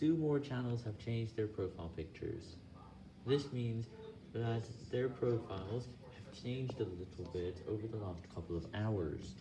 two more channels have changed their profile pictures. This means that their profiles have changed a little bit over the last couple of hours.